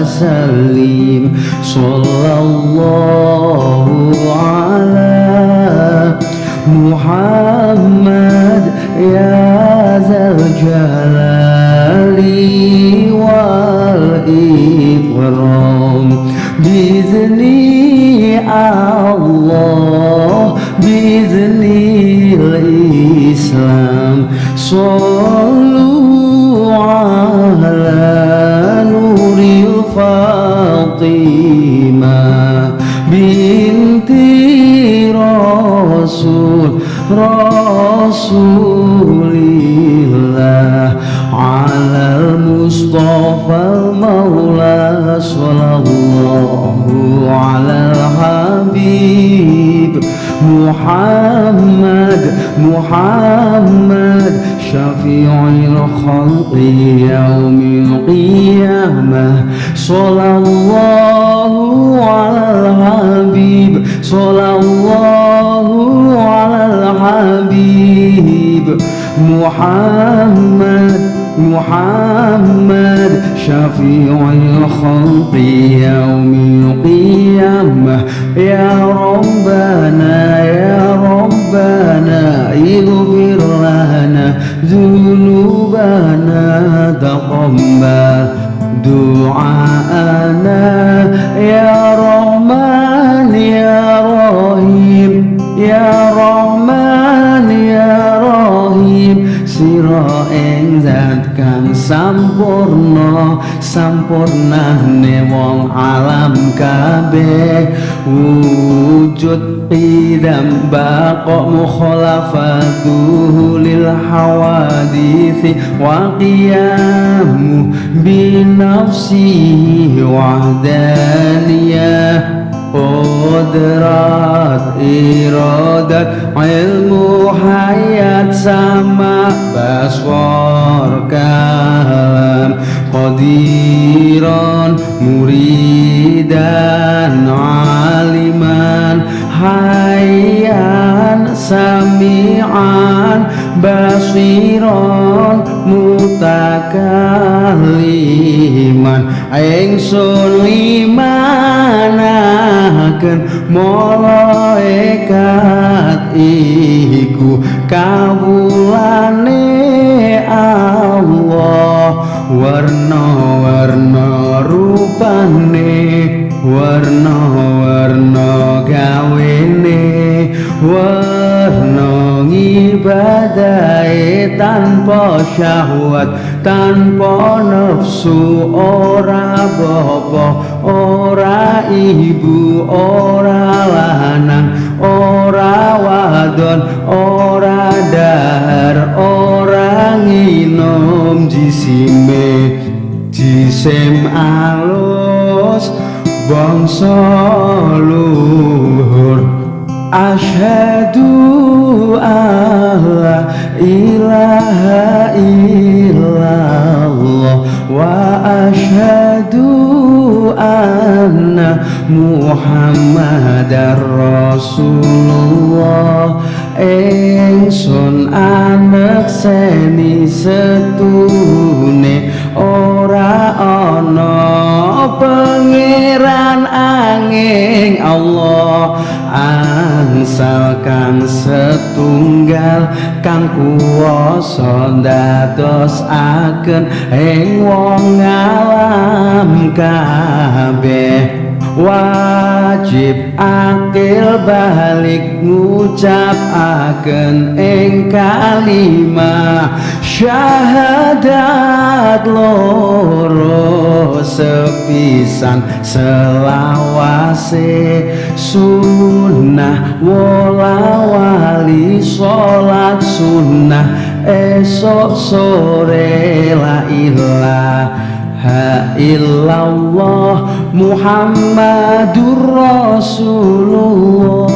وسلم صلى الله على محمد يا ذا الجلال والإكرام. بإذن الله بإذن الإسلام صلوا الفاطمة بنت رسول رسول الله على المصطفى المولى صلى الله الحبيب محمد محمد شفيع الخلق يوم القيامة. صلى الله على الحبيب صلى الله على الحبيب. محمد محمد شفيع الخلق يوم القيامة. يا ربنا يا ربنا اغفر لنا ذنوبنا. تقبل دعاءنا. يا رحمن kang sampurna wong alam kabeh. Wujud idam baqa mukhalafatuhu lil hawadith wa qiyamu bi nafsihi wahdaniyah. Qudrat iradat ilmu hayat sama baswar muridan aliman Hayyan sami'an basiran mutakaliman Ingsun limanaken malaikat iku kawulane Allah warna-warna rupane warna-warna gawene warna ngibadahe tanpa syahwat tanpa nafsu ora bapa ora ibu ora lanang ora wadon ora dahar ora nginom jisime jisem alus bangsa luhur. Asyhadu alla ilaha illallah wa asyhadu anna muhammadar rasulullah. Ingsun anak seni setune ora ana pangeran angin Allah angsalkan setunggal kang kuwasa dados aken ing wong alam kabeh. Wajib akil balik ngucap akan ing kalimah syahadat loro sepisan selawase sunnah wala wali salat sunnah. Esok sore la ilaha illallah Muhammadur Rasulullah